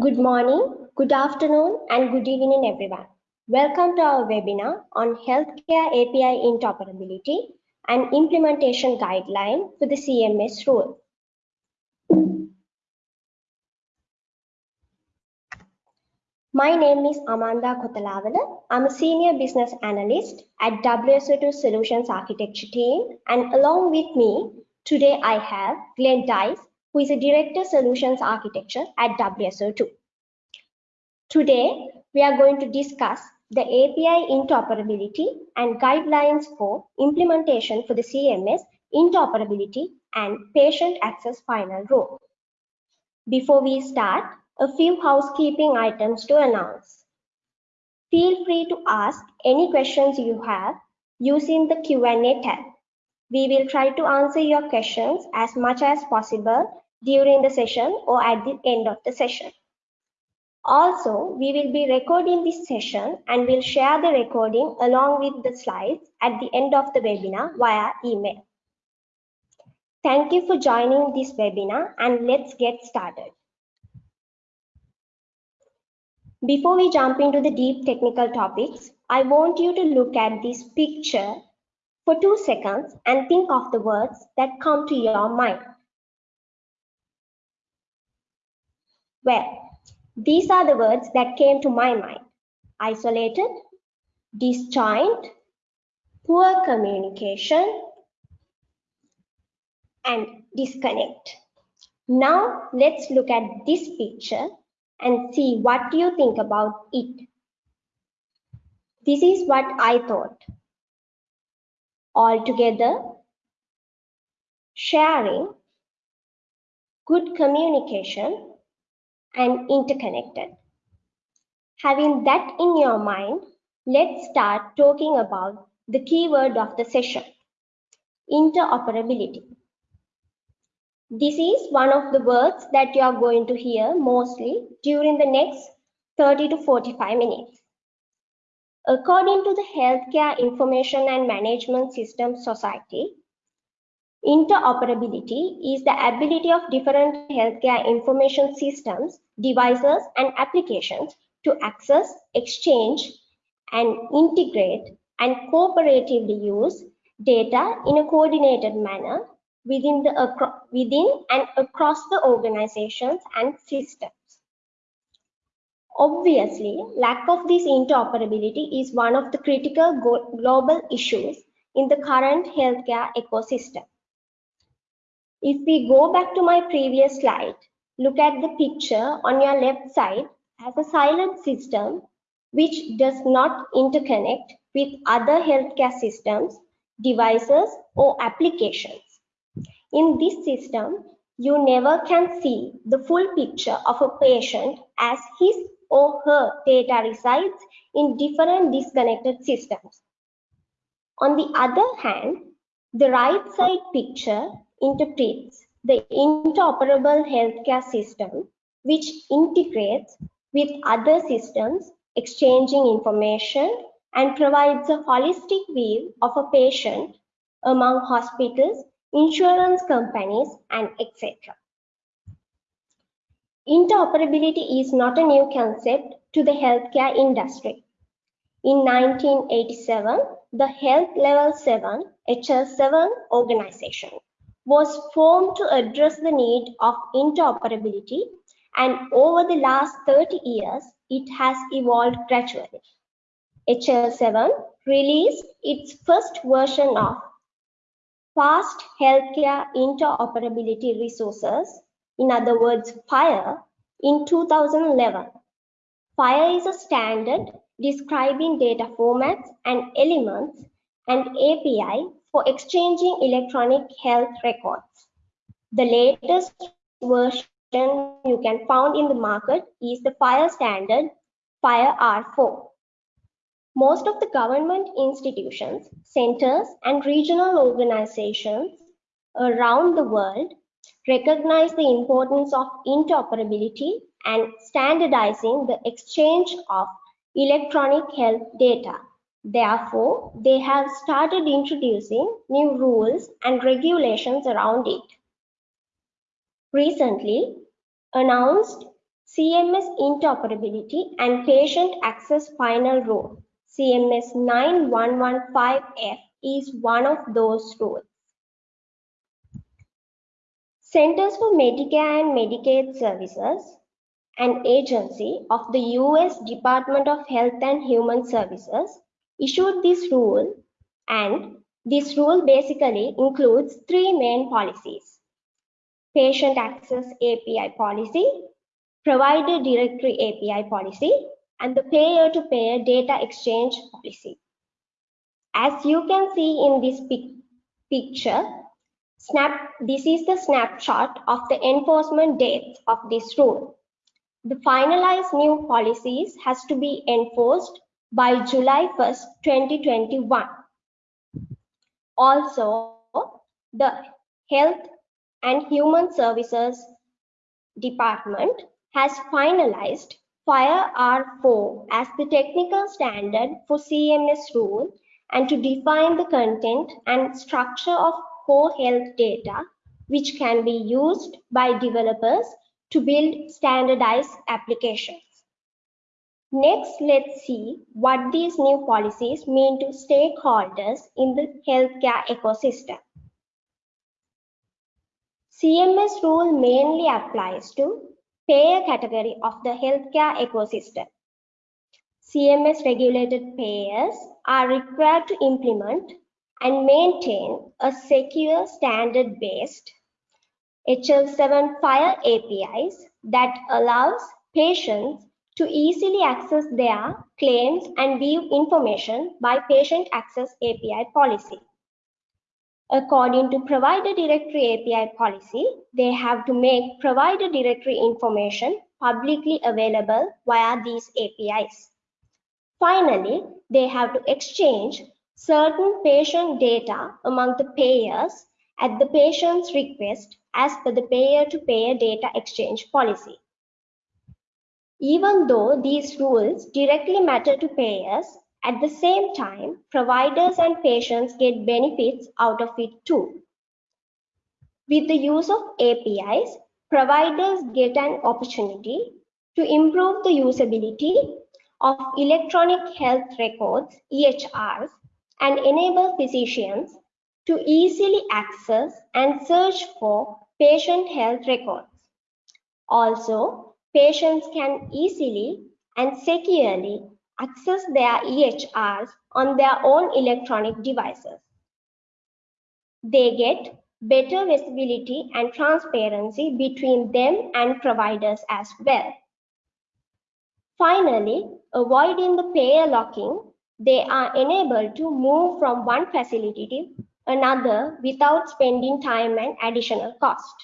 Good morning, good afternoon, and good evening, everyone. Welcome to our webinar on Healthcare API Interoperability and Implementation Guideline for the CMS rule. My name is Amanda Kotalavala. I'm a senior business analyst at WSO2 Solutions Architecture team, and along with me today I have Glenn Dice, who is a Director Solutions Architecture at WSO2. Today, we are going to discuss the API interoperability and guidelines for implementation for the CMS interoperability and patient access final rule. Before we start, a few housekeeping items to announce. Feel free to ask any questions you have using the Q&A tab. We will try to answer your questions as much as possible during the session or at the end of the session. Also, we will be recording this session and will share the recording along with the slides at the end of the webinar via email. Thank you for joining this webinar and let's get started. Before we jump into the deep technical topics, I want you to look at this picture for two seconds and think of the words that come to your mind. Well, these are the words that came to my mind. Isolated, disjoint, poor communication, and disconnect. Now let's look at this picture and see what you think about it. This is what I thought. Altogether, sharing, good communication, and interconnected. Having that in your mind, let's start talking about the keyword of the session, interoperability. This is one of the words that you are going to hear mostly during the next 30 to 45 minutes. According to the Healthcare Information and Management System Society, Interoperability is the ability of different healthcare information systems, devices, and applications to access, exchange, and integrate and cooperatively use data in a coordinated manner within, the, within and across the organizations and systems. Obviously, lack of this interoperability is one of the critical global issues in the current healthcare ecosystem. If we go back to my previous slide, look at the picture on your left side as a silent system which does not interconnect with other healthcare systems, devices, or applications. In this system, you never can see the full picture of a patient as his or her data resides in different disconnected systems. On the other hand, the right side picture interprets the interoperable healthcare system, which integrates with other systems, exchanging information, and provides a holistic view of a patient among hospitals, insurance companies, and etc. Interoperability is not a new concept to the healthcare industry. In 1987, the Health Level 7 HL7 organization was formed to address the need of interoperability and over the last 30 years, it has evolved gradually. HL7 released its first version of Fast Healthcare Interoperability Resources, in other words, FHIR, in 2011. FHIR is a standard describing data formats and elements and API for exchanging electronic health records. The latest version you can find in the market is the FHIR standard FHIR R4. Most of the government institutions, centers, and regional organizations around the world recognize the importance of interoperability and standardizing the exchange of electronic health data. Therefore, they have started introducing new rules and regulations around it. Recently announced CMS interoperability and patient access final rule. CMS 9115F is one of those rules. Centers for Medicare and Medicaid Services, an agency of the US Department of Health and Human Services, issued this rule and this rule basically includes three main policies. Patient Access API Policy, Provider Directory API Policy, and the Payer-to-Payer -payer Data Exchange Policy. As you can see in this pic picture, snap, this is the snapshot of the enforcement dates of this rule. The finalized new policies has to be enforced by July 1st, 2021. Also, the Health and Human Services Department has finalized FHIR R4 as the technical standard for CMS rule and to define the content and structure of core health data which can be used by developers to build standardized applications. Next, let's see what these new policies mean to stakeholders in the healthcare ecosystem. CMS rule mainly applies to payer category of the healthcare ecosystem. CMS regulated payers are required to implement and maintain a secure standard-based HL7 FHIR APIs that allows patients to easily access their claims and view information by Patient Access API policy. According to Provider Directory API policy, they have to make Provider Directory information publicly available via these APIs. Finally, they have to exchange certain patient data among the payers at the patient's request as per the payer-to-payer -payer data exchange policy. Even though these rules directly matter to payers, at the same time, providers and patients get benefits out of it too. With the use of APIs, providers get an opportunity to improve the usability of electronic health records, EHRs, and enable physicians to easily access and search for patient health records. Also, patients can easily and securely access their EHRs on their own electronic devices. They get better visibility and transparency between them and providers as well. Finally, avoiding the payer locking, they are enabled to move from one facility to another without spending time and additional cost.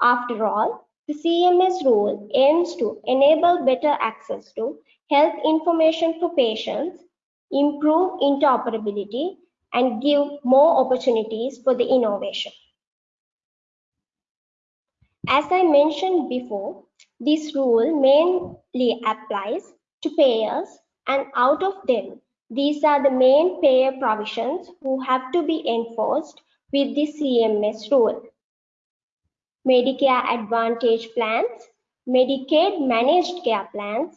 After all, the CMS rule aims to enable better access to health information for patients, improve interoperability, and give more opportunities for the innovation. As I mentioned before, this rule mainly applies to payers and out of them, these are the main payer provisions who have to be enforced with the CMS rule. Medicare Advantage plans, Medicaid managed care plans,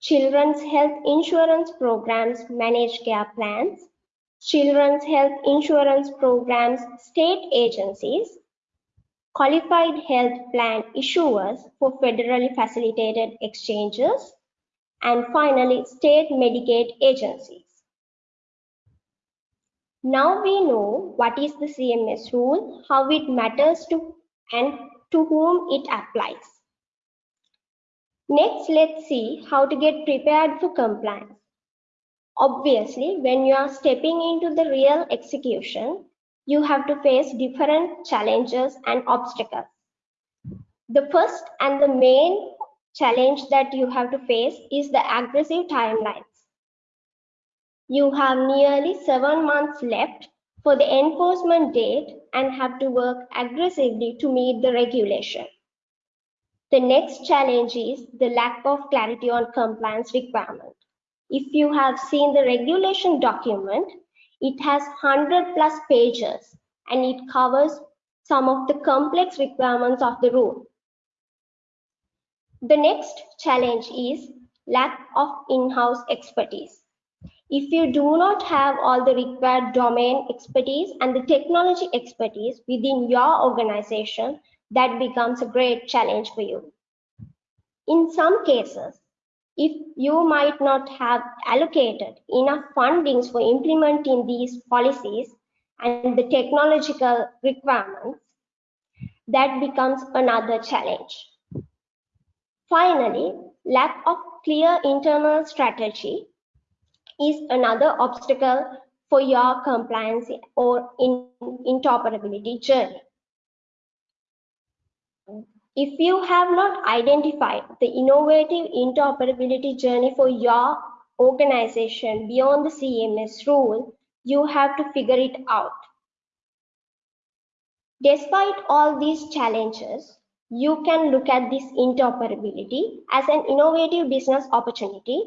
Children's Health Insurance Programs managed care plans, Children's Health Insurance Programs state agencies, qualified health plan issuers for federally facilitated exchanges, and finally state Medicaid agencies. Now we know what is the CMS rule, how it matters to and to whom it applies. Next, let's see how to get prepared for compliance. Obviously, when you are stepping into the real execution, you have to face different challenges and obstacles. The first and the main challenge that you have to face is the aggressive timelines. You have nearly seven months left for the enforcement date and have to work aggressively to meet the regulation. The next challenge is the lack of clarity on compliance requirement. If you have seen the regulation document, it has 100 plus pages and it covers some of the complex requirements of the rule. The next challenge is lack of in-house expertise. If you do not have all the required domain expertise and the technology expertise within your organization, that becomes a great challenge for you. In some cases, if you might not have allocated enough fundings for implementing these policies and the technological requirements, that becomes another challenge. Finally, lack of clear internal strategy is another obstacle for your compliance or in interoperability journey. If you have not identified the innovative interoperability journey for your organization beyond the CMS rule, you have to figure it out. Despite all these challenges, you can look at this interoperability as an innovative business opportunity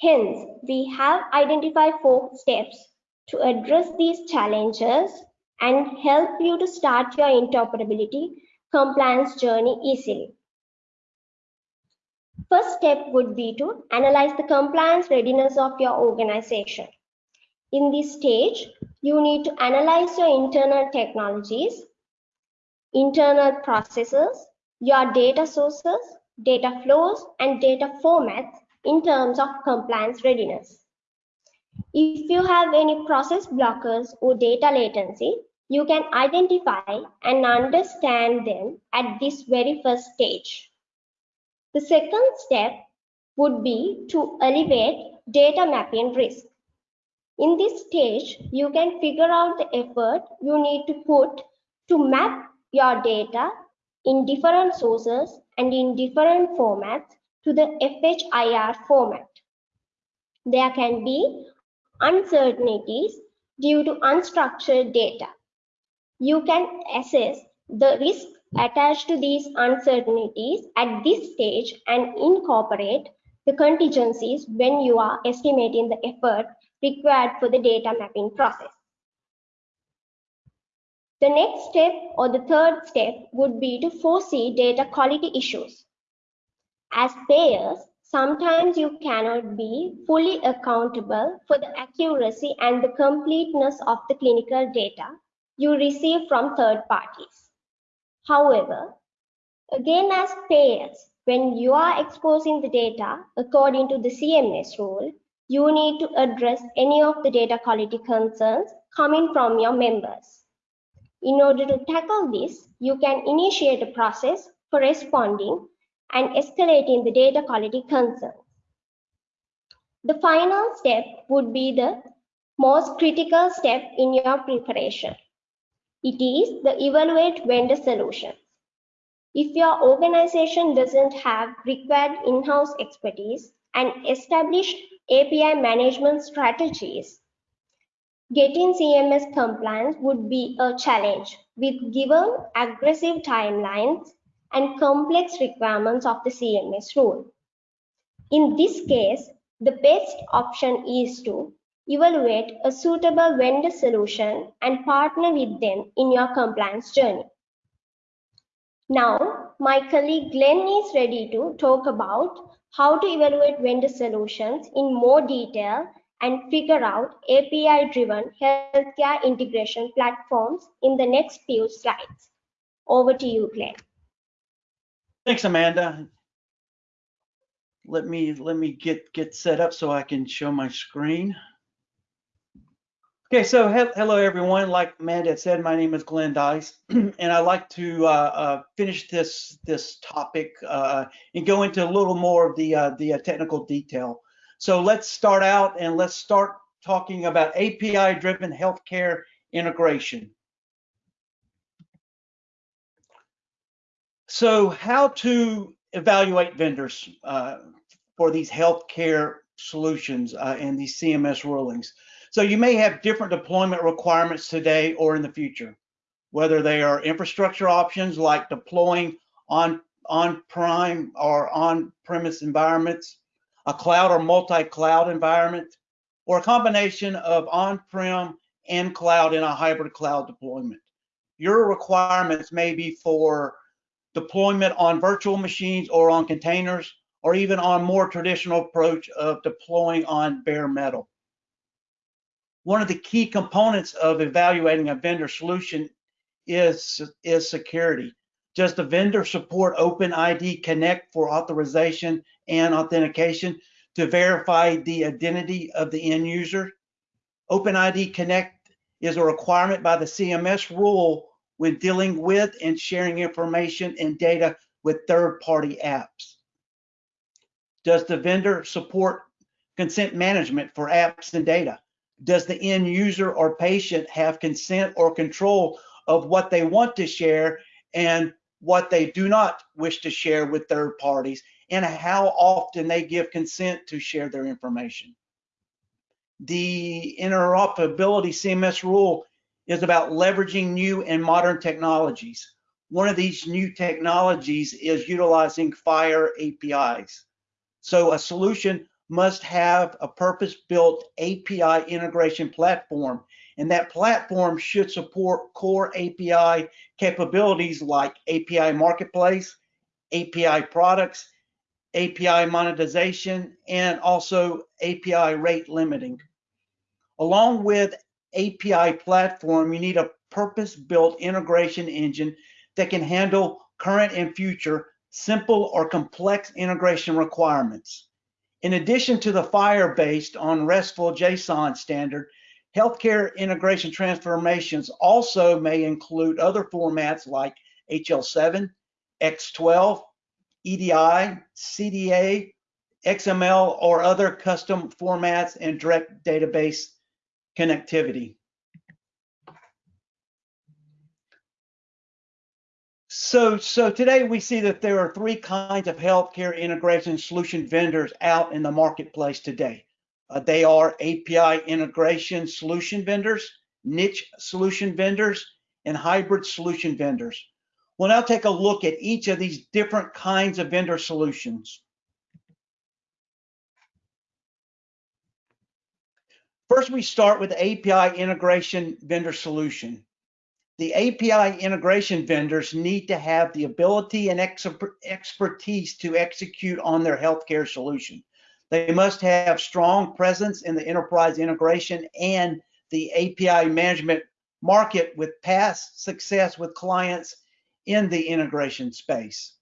Hence, we have identified four steps to address these challenges and help you to start your interoperability compliance journey easily. First step would be to analyze the compliance readiness of your organization. In this stage, you need to analyze your internal technologies, internal processes, your data sources, data flows, and data formats in terms of compliance readiness. If you have any process blockers or data latency, you can identify and understand them at this very first stage. The second step would be to alleviate data mapping risk. In this stage, you can figure out the effort you need to put to map your data in different sources and in different formats to the FHIR format. There can be uncertainties due to unstructured data. You can assess the risk attached to these uncertainties at this stage and incorporate the contingencies when you are estimating the effort required for the data mapping process. The next step or the third step would be to foresee data quality issues. As payers, sometimes you cannot be fully accountable for the accuracy and the completeness of the clinical data you receive from third parties. However, again as payers, when you are exposing the data according to the CMS rule, you need to address any of the data quality concerns coming from your members. In order to tackle this, you can initiate a process for responding and escalating the data quality concerns. The final step would be the most critical step in your preparation. It is the evaluate vendor solutions. If your organization doesn't have required in-house expertise and established API management strategies, getting CMS compliance would be a challenge with given aggressive timelines and complex requirements of the CMS rule. In this case, the best option is to evaluate a suitable vendor solution and partner with them in your compliance journey. Now, my colleague Glenn is ready to talk about how to evaluate vendor solutions in more detail and figure out API-driven healthcare integration platforms in the next few slides. Over to you, Glenn. Thanks, Amanda. Let me let me get get set up so I can show my screen. Okay, so he hello everyone. Like Amanda said, my name is Glenn Dice, and I'd like to uh, uh, finish this this topic uh, and go into a little more of the uh, the uh, technical detail. So let's start out and let's start talking about API-driven healthcare integration. So how to evaluate vendors uh, for these healthcare solutions uh, and these CMS rulings. So you may have different deployment requirements today or in the future, whether they are infrastructure options like deploying on on-prime or on-premise environments, a cloud or multi-cloud environment, or a combination of on-prem and cloud in a hybrid cloud deployment. Your requirements may be for deployment on virtual machines or on containers, or even on more traditional approach of deploying on bare metal. One of the key components of evaluating a vendor solution is, is security. Does the vendor support OpenID Connect for authorization and authentication to verify the identity of the end user? OpenID Connect is a requirement by the CMS rule when dealing with and sharing information and data with third-party apps. Does the vendor support consent management for apps and data? Does the end user or patient have consent or control of what they want to share and what they do not wish to share with third parties and how often they give consent to share their information? The interoperability CMS rule is about leveraging new and modern technologies. One of these new technologies is utilizing FHIR APIs. So a solution must have a purpose-built API integration platform, and that platform should support core API capabilities like API Marketplace, API products, API monetization, and also API rate limiting. Along with API platform, you need a purpose-built integration engine that can handle current and future simple or complex integration requirements. In addition to the FHIR based on RESTful JSON standard, healthcare integration transformations also may include other formats like HL7, X12, EDI, CDA, XML, or other custom formats and direct database connectivity. So, so today we see that there are three kinds of healthcare integration solution vendors out in the marketplace today. Uh, they are API integration solution vendors, niche solution vendors, and hybrid solution vendors. We'll now take a look at each of these different kinds of vendor solutions. First, we start with API integration vendor solution the API integration vendors need to have the ability and expertise to execute on their healthcare solution. They must have strong presence in the enterprise integration and the API management market with past success with clients in the integration space.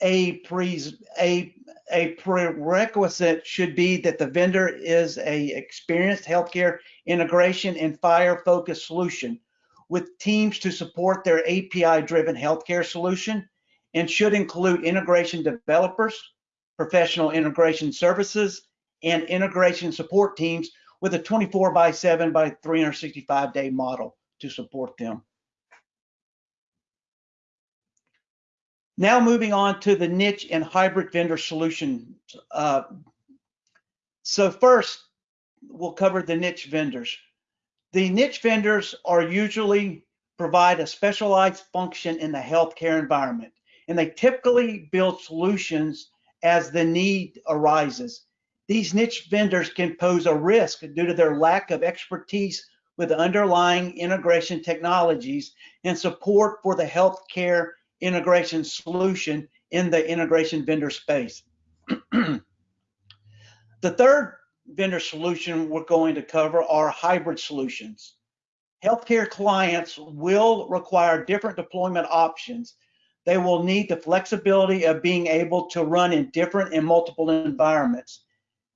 A, pre, a, a prerequisite should be that the vendor is a experienced healthcare integration and FHIR focused solution with teams to support their API-driven healthcare solution and should include integration developers, professional integration services, and integration support teams with a 24 by 7 by 365 day model to support them. Now moving on to the niche and hybrid vendor solutions. Uh, so first, we'll cover the niche vendors. The niche vendors are usually provide a specialized function in the healthcare environment, and they typically build solutions as the need arises. These niche vendors can pose a risk due to their lack of expertise with underlying integration technologies and support for the healthcare integration solution in the integration vendor space. the third vendor solution we're going to cover are hybrid solutions. Healthcare clients will require different deployment options. They will need the flexibility of being able to run in different and multiple environments.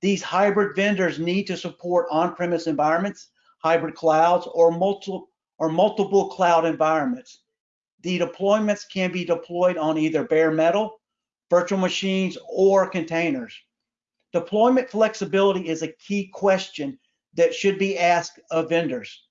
These hybrid vendors need to support on-premise environments, hybrid clouds, or multiple or multiple cloud environments. The deployments can be deployed on either bare metal, virtual machines, or containers. Deployment flexibility is a key question that should be asked of vendors.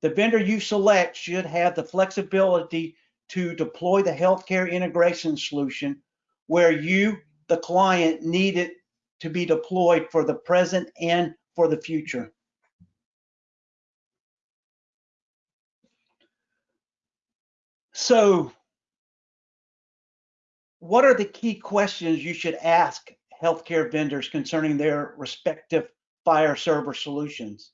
The vendor you select should have the flexibility to deploy the healthcare integration solution where you, the client, need it to be deployed for the present and for the future. So, what are the key questions you should ask healthcare vendors concerning their respective FHIR server solutions.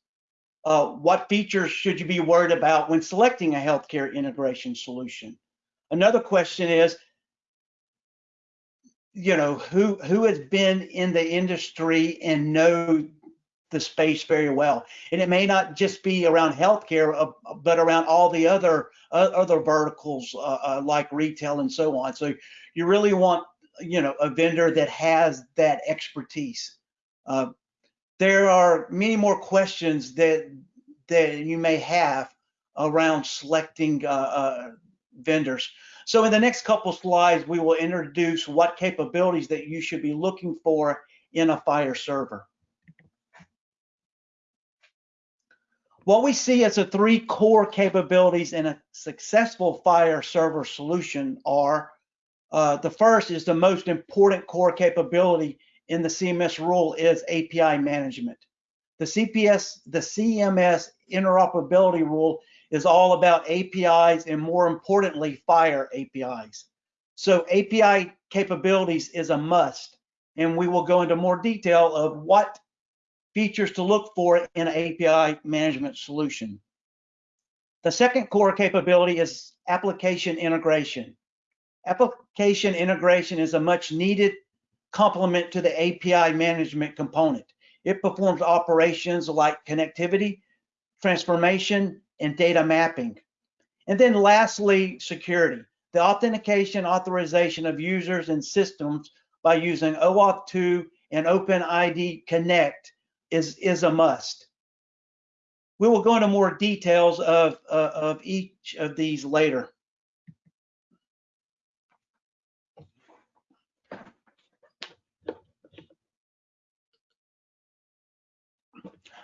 Uh, what features should you be worried about when selecting a healthcare integration solution? Another question is, you know, who who has been in the industry and know the space very well. And it may not just be around healthcare, uh, but around all the other uh, other verticals uh, uh, like retail and so on. So you really want, you know, a vendor that has that expertise. Uh, there are many more questions that that you may have around selecting uh, vendors. So in the next couple slides, we will introduce what capabilities that you should be looking for in a FHIR server. What we see as the three core capabilities in a successful FHIR server solution are, uh, the first is the most important core capability in the CMS rule is API management. The CPS, the CMS interoperability rule is all about APIs and more importantly, FHIR APIs. So API capabilities is a must. And we will go into more detail of what features to look for in an API management solution. The second core capability is application integration. Application integration is a much needed complement to the API management component. It performs operations like connectivity, transformation, and data mapping. And then lastly, security. The authentication authorization of users and systems by using OAuth 2 and OpenID Connect is, is a must. We will go into more details of, uh, of each of these later.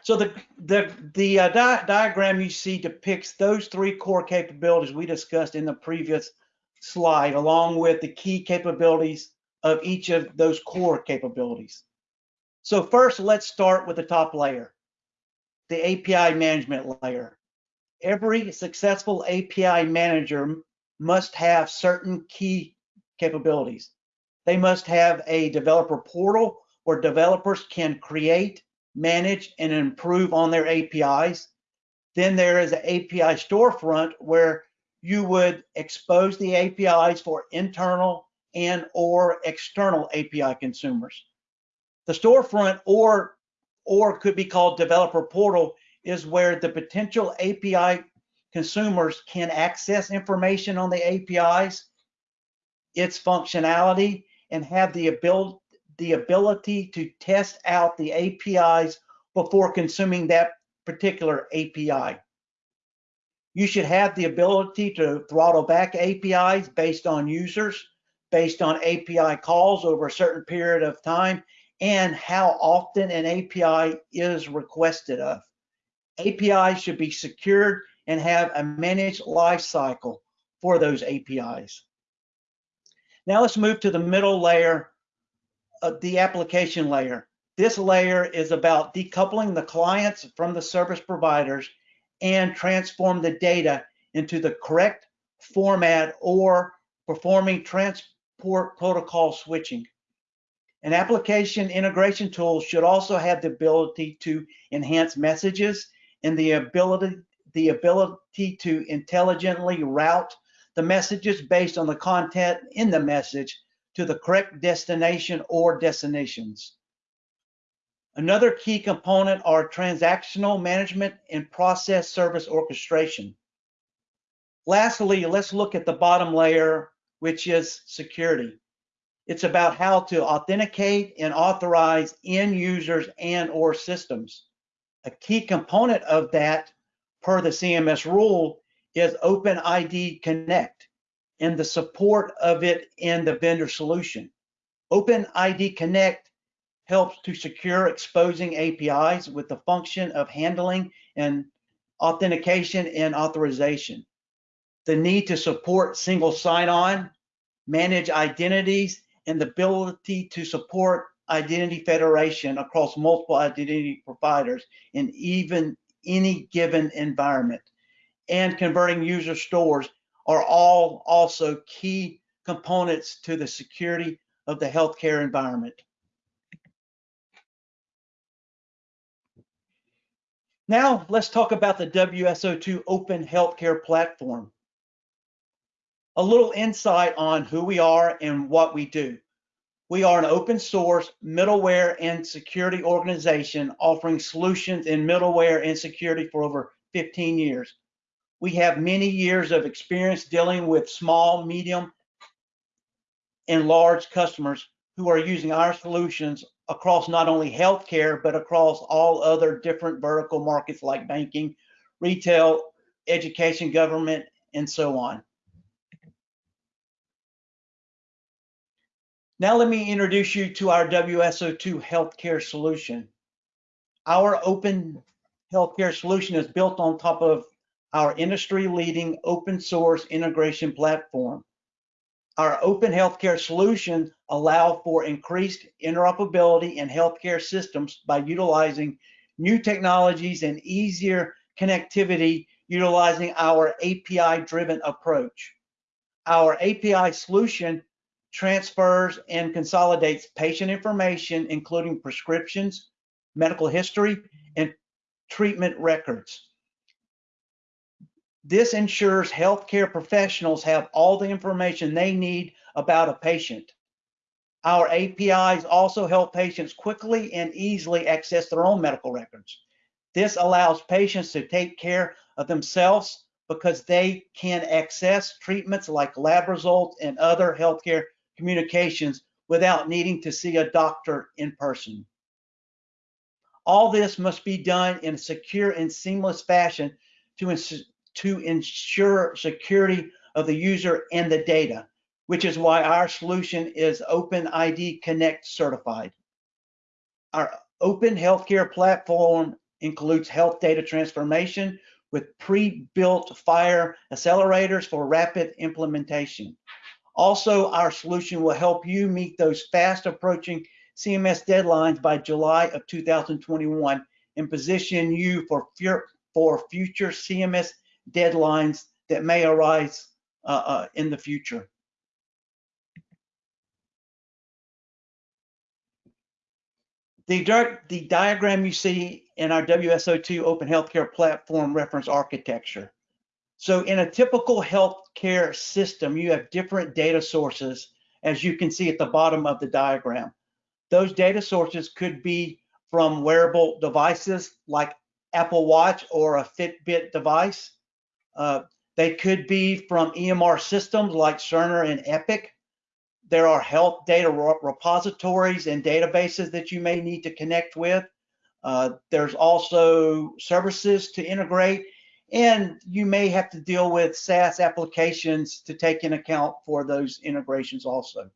So the the the uh, di diagram you see depicts those three core capabilities we discussed in the previous slide, along with the key capabilities of each of those core capabilities. So first, let's start with the top layer, the API management layer. Every successful API manager must have certain key capabilities. They must have a developer portal where developers can create, manage, and improve on their APIs. Then there is an API storefront where you would expose the APIs for internal and or external API consumers. The storefront or or could be called developer portal is where the potential API consumers can access information on the APIs, its functionality, and have the ability the ability to test out the APIs before consuming that particular API. You should have the ability to throttle back APIs based on users, based on API calls over a certain period of time, and how often an API is requested of. APIs should be secured and have a managed lifecycle for those APIs. Now let's move to the middle layer, of the application layer. This layer is about decoupling the clients from the service providers and transform the data into the correct format or performing transport protocol switching. An application integration tool should also have the ability to enhance messages and the ability the ability to intelligently route the messages based on the content in the message to the correct destination or destinations. Another key component are transactional management and process service orchestration. Lastly, let's look at the bottom layer, which is security. It's about how to authenticate and authorize end users and or systems. A key component of that per the CMS rule is OpenID Connect and the support of it in the vendor solution. OpenID Connect helps to secure exposing APIs with the function of handling and authentication and authorization. The need to support single sign-on, manage identities, and the ability to support identity federation across multiple identity providers in even any given environment and converting user stores are all also key components to the security of the healthcare environment. Now let's talk about the WSO2 Open Healthcare Platform. A little insight on who we are and what we do. We are an open source middleware and security organization offering solutions in middleware and security for over 15 years. We have many years of experience dealing with small, medium, and large customers who are using our solutions across not only healthcare, but across all other different vertical markets like banking, retail, education, government, and so on. Now let me introduce you to our WSO2 healthcare solution. Our open healthcare solution is built on top of our industry leading open source integration platform. Our open healthcare solution allow for increased interoperability in healthcare systems by utilizing new technologies and easier connectivity utilizing our API driven approach. Our API solution transfers and consolidates patient information, including prescriptions, medical history, and treatment records. This ensures healthcare professionals have all the information they need about a patient. Our APIs also help patients quickly and easily access their own medical records. This allows patients to take care of themselves because they can access treatments like lab results and other healthcare communications without needing to see a doctor in person. All this must be done in a secure and seamless fashion to to ensure security of the user and the data, which is why our solution is OpenID Connect certified. Our open healthcare platform includes health data transformation with pre-built FHIR accelerators for rapid implementation. Also, our solution will help you meet those fast approaching CMS deadlines by July of 2021 and position you for, for future CMS deadlines that may arise uh, uh, in the future. The, the diagram you see in our WSO2 Open Healthcare Platform reference architecture. So in a typical healthcare system, you have different data sources, as you can see at the bottom of the diagram. Those data sources could be from wearable devices like Apple Watch or a Fitbit device. Uh, they could be from EMR systems like Cerner and Epic. There are health data repositories and databases that you may need to connect with. Uh, there's also services to integrate, and you may have to deal with SaaS applications to take in account for those integrations also.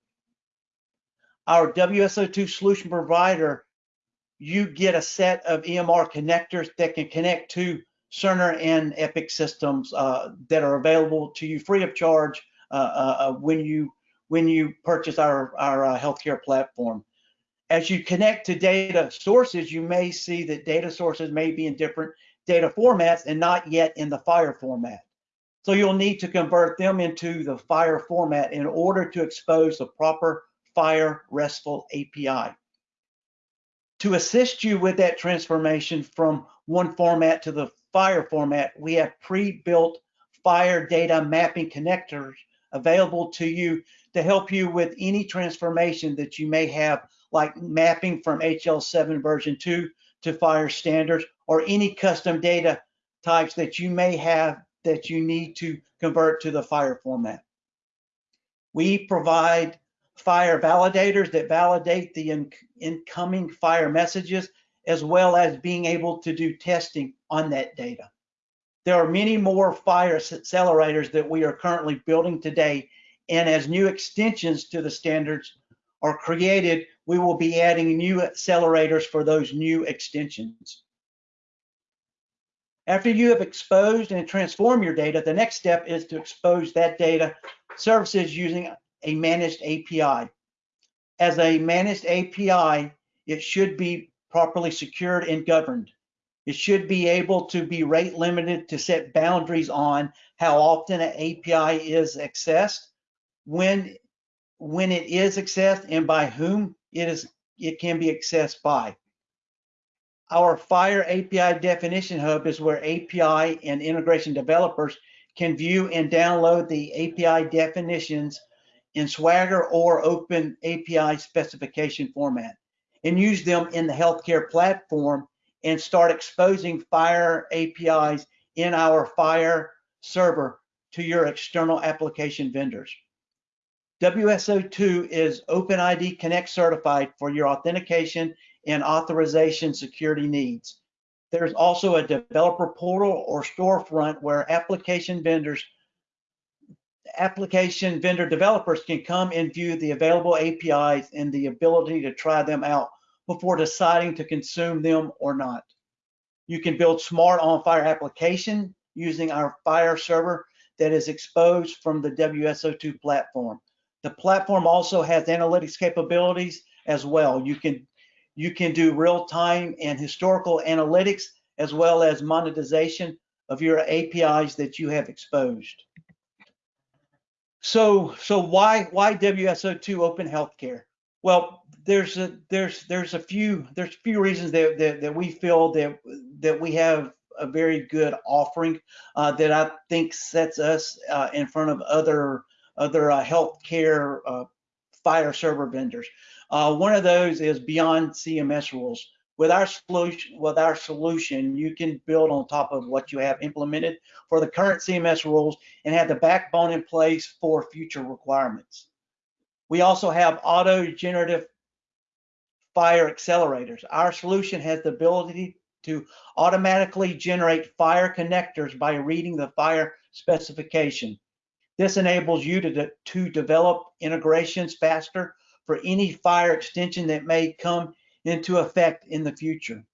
Our WSO2 solution provider, you get a set of EMR connectors that can connect to Cerner and Epic systems uh, that are available to you free of charge uh, uh, uh when you when you purchase our our uh, healthcare platform. As you connect to data sources, you may see that data sources may be in different data formats and not yet in the FHIR format. So you'll need to convert them into the FHIR format in order to expose the proper FHIR RESTful API. To assist you with that transformation from one format to the FHIR format, we have pre-built FHIR data mapping connectors available to you to help you with any transformation that you may have, like mapping from HL7 version 2 to FHIR standards, or any custom data types that you may have that you need to convert to the FHIR format. We provide FHIR validators that validate the in incoming FHIR messages as well as being able to do testing on that data. There are many more FHIR accelerators that we are currently building today, and as new extensions to the standards are created, we will be adding new accelerators for those new extensions. After you have exposed and transformed your data, the next step is to expose that data services using a managed API. As a managed API, it should be properly secured and governed. It should be able to be rate limited to set boundaries on how often an API is accessed, when when it is accessed, and by whom it is it can be accessed by. Our FHIR API definition hub is where API and integration developers can view and download the API definitions in Swagger or Open API specification format and use them in the healthcare platform and start exposing FHIR APIs in our FHIR server to your external application vendors. WSO2 is OpenID Connect certified for your authentication and authorization security needs. There's also a developer portal or storefront where application vendors, application vendor developers can come and view the available APIs and the ability to try them out before deciding to consume them or not. You can build smart on-FHIR application using our FHIR server that is exposed from the WSO2 platform. The platform also has analytics capabilities as well. You can you can do real-time and historical analytics as well as monetization of your APIs that you have exposed. So so why why WSO2 Open Healthcare? Well, there's a there's there's a few there's a few reasons that that, that we feel that that we have a very good offering uh, that I think sets us uh, in front of other other uh, healthcare uh, FHIR server vendors. Uh, one of those is beyond CMS rules. With our solution, with our solution, you can build on top of what you have implemented for the current CMS rules and have the backbone in place for future requirements. We also have auto generative FHIR accelerators. Our solution has the ability to automatically generate FHIR connectors by reading the FHIR specification. This enables you to, de to develop integrations faster for any FHIR extension that may come into effect in the future.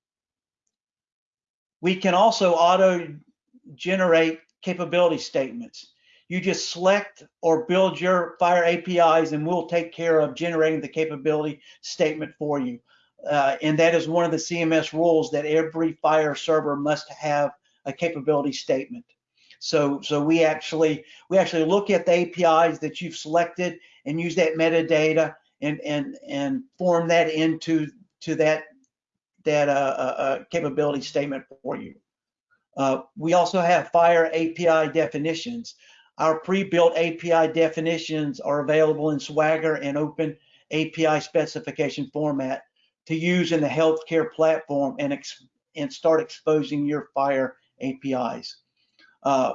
We can also auto generate capability statements. You just select or build your FHIR APIs and we'll take care of generating the capability statement for you. Uh, and that is one of the CMS rules that every FHIR server must have a capability statement. So, so we actually we actually look at the APIs that you've selected and use that metadata and and and form that into to that that uh, uh, uh, capability statement for you. Uh, we also have FHIR API definitions. Our pre-built API definitions are available in Swagger and Open API specification format to use in the healthcare platform and, and start exposing your FHIR APIs. Uh,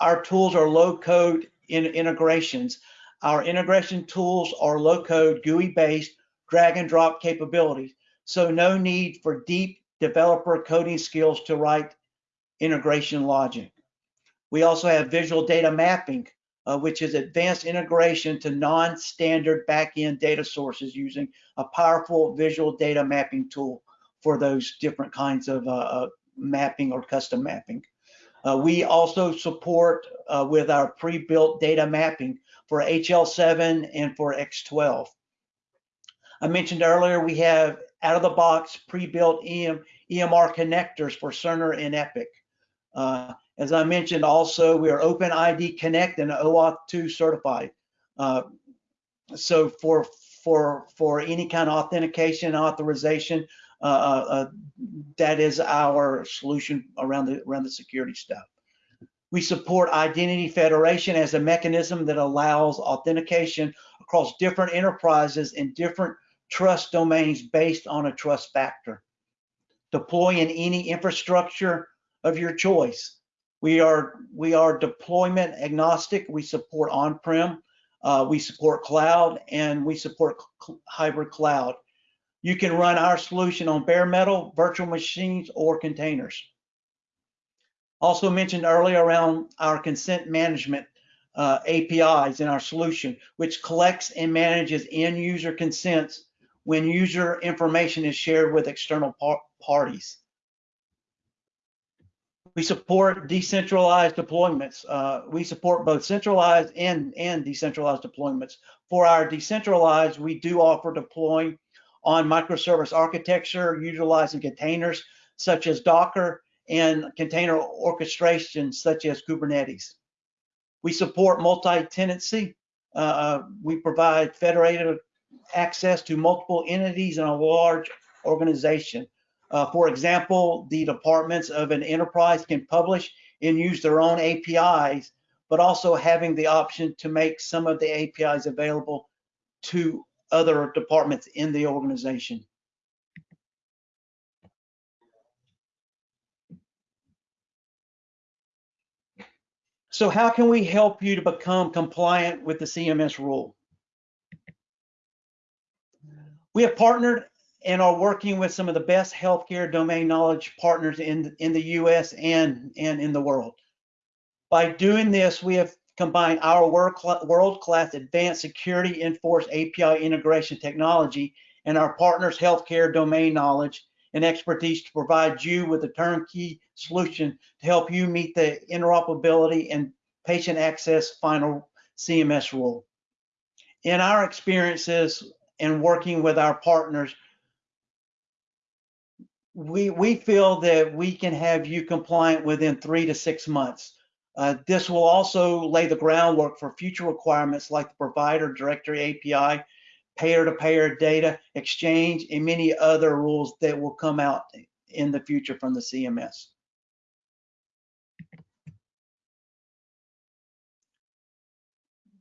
our tools are low code in integrations. Our integration tools are low code GUI based drag and drop capabilities. So no need for deep developer coding skills to write integration logic. We also have visual data mapping, uh, which is advanced integration to non-standard backend data sources using a powerful visual data mapping tool for those different kinds of uh, uh mapping or custom mapping. Uh, we also support uh, with our pre-built data mapping for HL7 and for X12. I mentioned earlier we have out-of-the-box pre-built EM, EMR connectors for Cerner and Epic. Uh, as I mentioned also, we are OpenID Connect and OAuth 2 certified. Uh, so for for for any kind of authentication authorization, Uh, uh, uh, that is our solution around the around the security stuff. We support Identity Federation as a mechanism that allows authentication across different enterprises and different trust domains based on a trust factor. Deploy in any infrastructure of your choice. We are we are deployment agnostic. We support on-prem, uh, we support cloud, and we support hybrid cloud. You can run our solution on bare metal, virtual machines, or containers. Also mentioned earlier around our consent management uh, APIs in our solution, which collects and manages end user consents when user information is shared with external par parties. We support decentralized deployments. Uh, we support both centralized and, and decentralized deployments. For our decentralized, we do offer deploying on microservice architecture utilizing containers such as Docker and container orchestration such as Kubernetes. We support multi-tenancy. Uh, uh, we provide federated access to multiple entities in a large organization. Uh, for example, the departments of an enterprise can publish and use their own APIs but also having the option to make some of the APIs available to other departments in the organization. So how can we help you to become compliant with the CMS rule? We have partnered and are working with some of the best healthcare domain knowledge partners in, in the US and, and in the world. By doing this, we have combined our world-class advanced security enforced API integration technology and our partners' healthcare domain knowledge and expertise to provide you with a turnkey solution to help you meet the interoperability and patient access final CMS rule. In our experiences in working with our partners, we, we feel that we can have you compliant within three to six months. Uh, this will also lay the groundwork for future requirements like the provider directory API, payer-to-payer data exchange, and many other rules that will come out in the future from the CMS.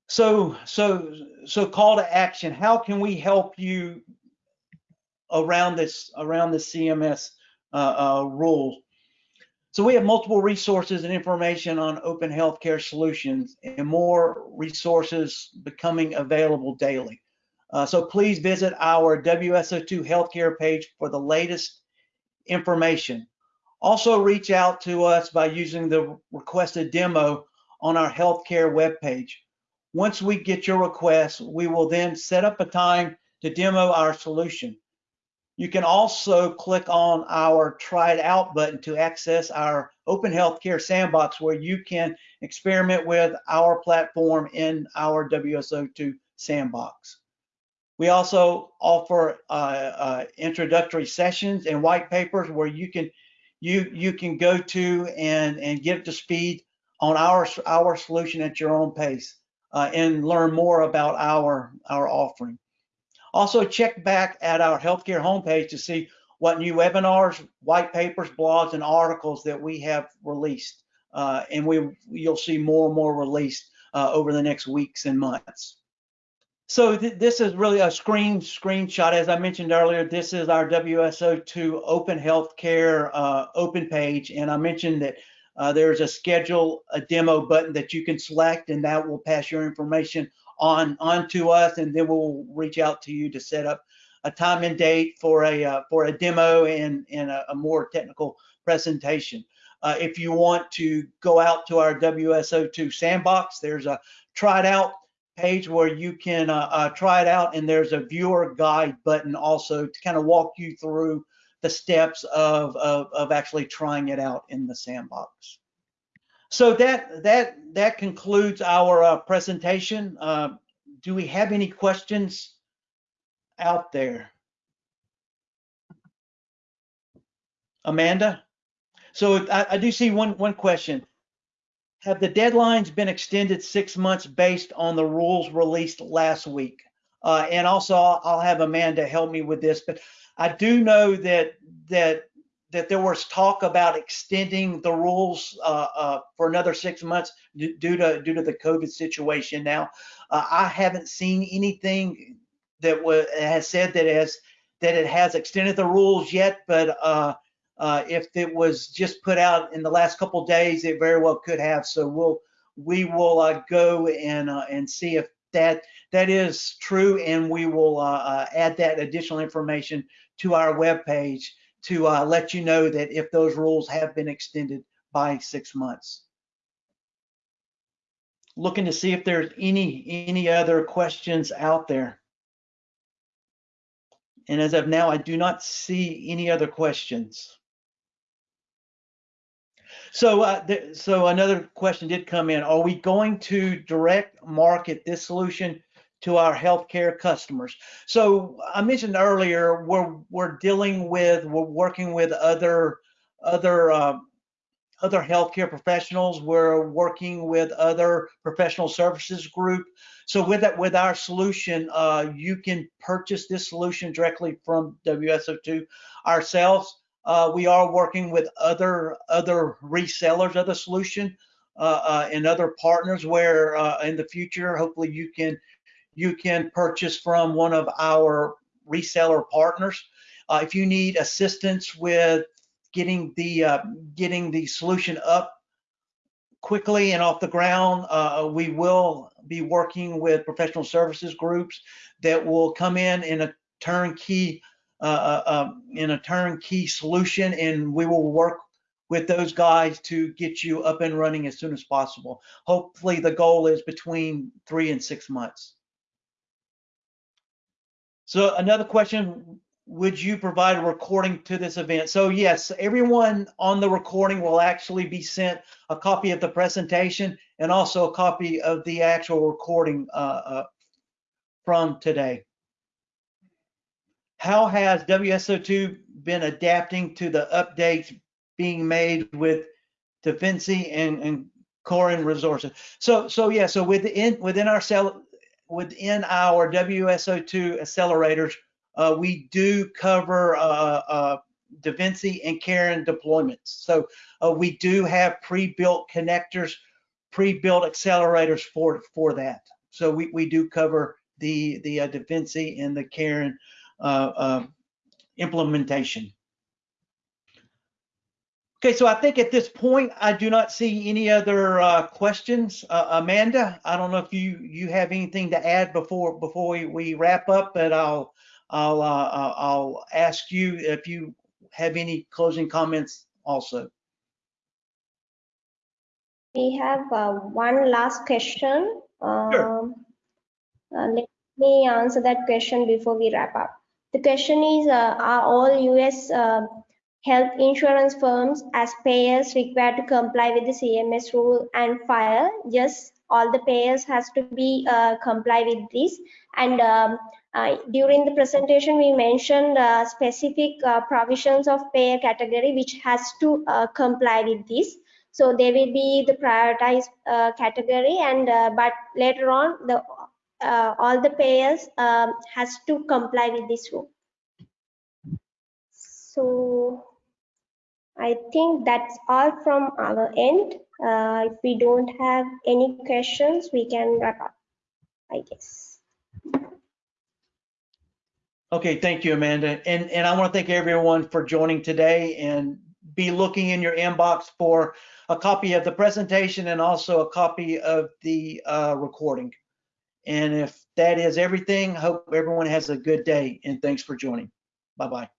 So, so, so call to action. How can we help you around this around the CMS uh, uh, rule? So we have multiple resources and information on open healthcare solutions and more resources becoming available daily. Uh, so please visit our WSO2 healthcare page for the latest information. Also reach out to us by using the requested demo on our healthcare webpage. Once we get your request, we will then set up a time to demo our solution. You can also click on our try it out button to access our open healthcare sandbox where you can experiment with our platform in our WSO2 sandbox. We also offer uh, uh, introductory sessions and white papers where you can you you can go to and and get to speed on our our solution at your own pace uh, and learn more about our our offering. Also check back at our healthcare homepage to see what new webinars, white papers, blogs, and articles that we have released. Uh, and we you'll see more and more released uh, over the next weeks and months. So th this is really a screen screenshot. As I mentioned earlier, this is our WSO2 Open Healthcare uh, open page, and I mentioned that uh, there's a schedule a demo button that you can select, and that will pass your information on on to us, and then we'll reach out to you to set up a time and date for a uh, for a demo and and a, a more technical presentation. Uh, if you want to go out to our WSO2 sandbox, there's a try it out page where you can uh, uh, try it out, and there's a viewer guide button also to kind of walk you through the steps of, of, of actually trying it out in the sandbox. So that that that concludes our uh, presentation. Uh, do we have any questions out there? Amanda? So I, I do see one one question. Have the deadlines been extended six months based on the rules released last week? Uh, and also, I'll, I'll have Amanda help me with this, but I do know that that that there was talk about extending the rules uh, uh, for another six months due to due to the COVID situation. Now, uh, I haven't seen anything that has said that has that it has extended the rules yet, but uh, uh, if it was just put out in the last couple days, it very well could have. So we'll we will uh, go and and see if that that is true, and we will add that additional information to our web page to uh, let you know that if those rules have been extended by six months. Looking to see if there's any any other questions out there. And as of now, I do not see any other questions. So, uh, so another question did come in. Are we going to direct market this solution to our healthcare customers. So I mentioned earlier, we're we're dealing with, we're working with other other uh, other healthcare professionals. We're working with other professional services group. So with that, with our solution, uh, you can purchase this solution directly from WSO2 ourselves. Uh, we are working with other other resellers of the solution uh, uh, and other partners where uh, in the future, hopefully you can you can purchase from one of our reseller partners. Uh, if you need assistance with getting the uh, getting the solution up quickly and off the ground, uh, we will be working with professional services groups that will come in in a turnkey uh, uh, um, in a turnkey solution, and we will work with those guys to get you up and running as soon as possible. Hopefully, the goal is between three and six months. So another question, would you provide a recording to this event? So yes, everyone on the recording will actually be sent a copy of the presentation and also a copy of the actual recording uh, uh, from today. How has WSO2 been adapting to the updates being made with DaVinci and, and CARIN resources? So, so yeah, so within within our cell within our WSO2 accelerators, uh, we do cover uh, uh, DaVinci and CARIN deployments. So uh, we do have pre-built connectors, pre-built accelerators for for that. So we, we do cover the the uh, DaVinci and the CARIN implementation. Okay, so I think at this point I do not see any other uh, questions. Uh, Amanda, I don't know if you you have anything to add before before we, we wrap up, but I'll I'll uh, I'll ask you if you have any closing comments also. We have uh, one last question. Sure. Um, uh, let me answer that question before we wrap up. The question is, uh, are all US uh, health insurance firms as payers required to comply with the CMS rule and file? Yes, all the payers has to be uh, comply with this. And um, uh, during the presentation, we mentioned uh, specific uh, provisions of payer category which has to uh, comply with this. So they will be the prioritized uh, category, and but later on, the all the payers um, has to comply with this rule. So I think that's all from our end. Uh, if we don't have any questions, we can wrap up, I guess. Okay, thank you, Amanda. And and I want to thank everyone for joining today and be looking in your inbox for a copy of the presentation and also a copy of the uh, recording. And if that is everything, hope everyone has a good day and thanks for joining. Bye-bye.